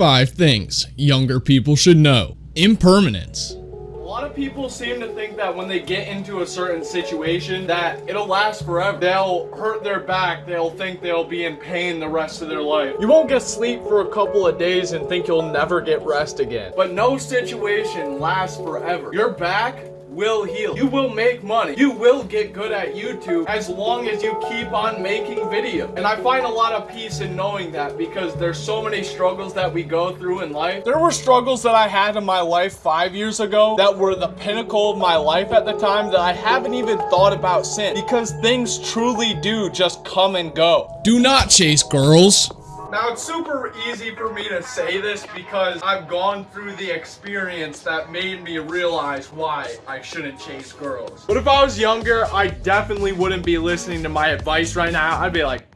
5 things younger people should know. Impermanence. A lot of people seem to think that when they get into a certain situation that it'll last forever. They'll hurt their back, they'll think they'll be in pain the rest of their life. You won't get sleep for a couple of days and think you'll never get rest again. But no situation lasts forever. Your back will heal. You will make money. You will get good at YouTube as long as you keep on making videos. And I find a lot of peace in knowing that because there's so many struggles that we go through in life. There were struggles that I had in my life five years ago that were the pinnacle of my life at the time that I haven't even thought about since because things truly do just come and go. Do not chase girls. Now, it's super easy for me to say this because I've gone through the experience that made me realize why I shouldn't chase girls. But if I was younger, I definitely wouldn't be listening to my advice right now. I'd be like,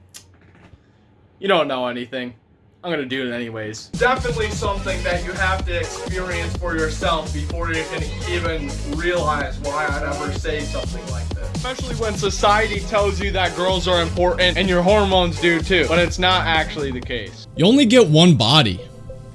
you don't know anything. I'm gonna do it anyways. Definitely something that you have to experience for yourself before you can even realize why I'd ever say something like this. Especially when society tells you that girls are important and your hormones do too, but it's not actually the case. You only get one body.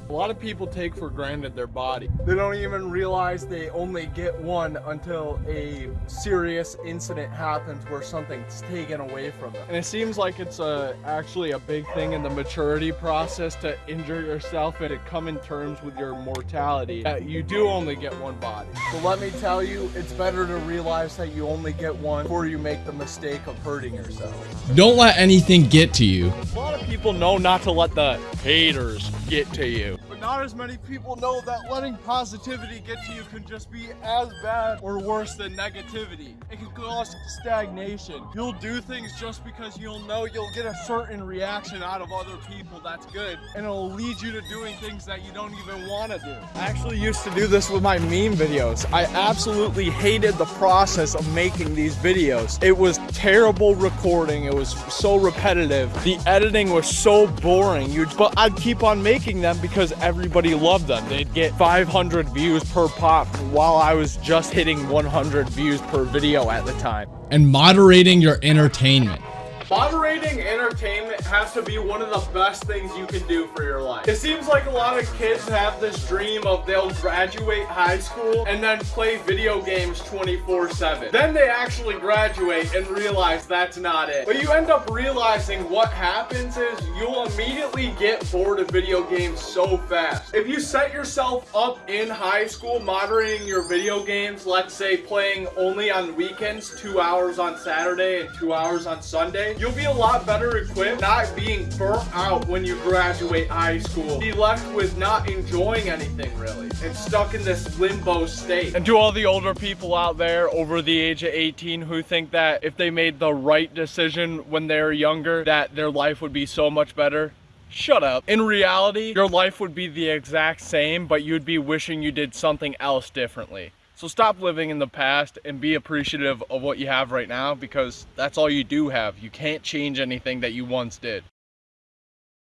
A lot of people take for granted their body. They don't even realize they only get one until a serious incident happens where something's taken away from them. And it seems like it's a, actually a big thing in the maturity process to injure yourself and to come in terms with your mortality that you do only get one body. So let me tell you, it's better to realize that you only get one before you make the mistake of hurting yourself. Don't let anything get to you. A lot of people know not to let the haters get to you. Not as many people know that letting positivity get to you can just be as bad or worse than negativity. It can cause stagnation. You'll do things just because you'll know you'll get a certain reaction out of other people that's good, and it'll lead you to doing things that you don't even want to do. I actually used to do this with my meme videos. I absolutely hated the process of making these videos. It was terrible recording. It was so repetitive. The editing was so boring. You, but I'd keep on making them because everybody loved them. They'd get 500 views per pop while I was just hitting 100 views per video at the time. And moderating your entertainment. Moderating entertainment has to be one of the best things you can do for your life. It seems like a lot of kids have this dream of they'll graduate high school and then play video games 24-7. Then they actually graduate and realize that's not it. But you end up realizing what happens is you'll immediately get bored of video games so fast. If you set yourself up in high school moderating your video games, let's say playing only on weekends, two hours on Saturday and two hours on Sunday, you'll be a lot better equipped not being burnt out when you graduate high school. Be left with not enjoying anything really and stuck in this limbo state. And to all the older people out there over the age of 18 who think that if they made the right decision when they were younger that their life would be so much better, Shut up. In reality, your life would be the exact same, but you'd be wishing you did something else differently. So stop living in the past and be appreciative of what you have right now because that's all you do have. You can't change anything that you once did.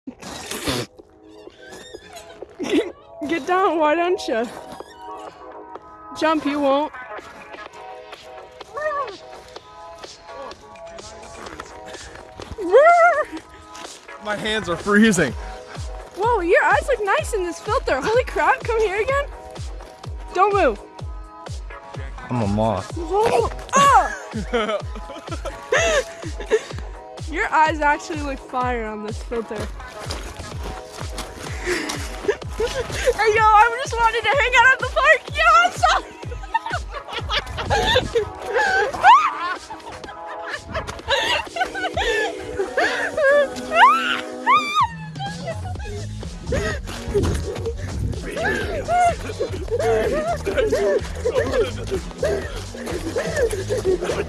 Get down, why don't you? Jump, you won't. My hands are freezing. Whoa, your eyes look nice in this filter. Holy crap, come here again. Don't move. I'm a moth. Your eyes actually look fire on this filter. hey yo, I just wanted to hang out at the park. Yo, I'm sorry.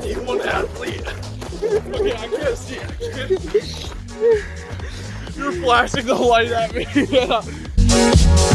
D1 athlete. Okay, I can't see. I. You're flashing the light at me.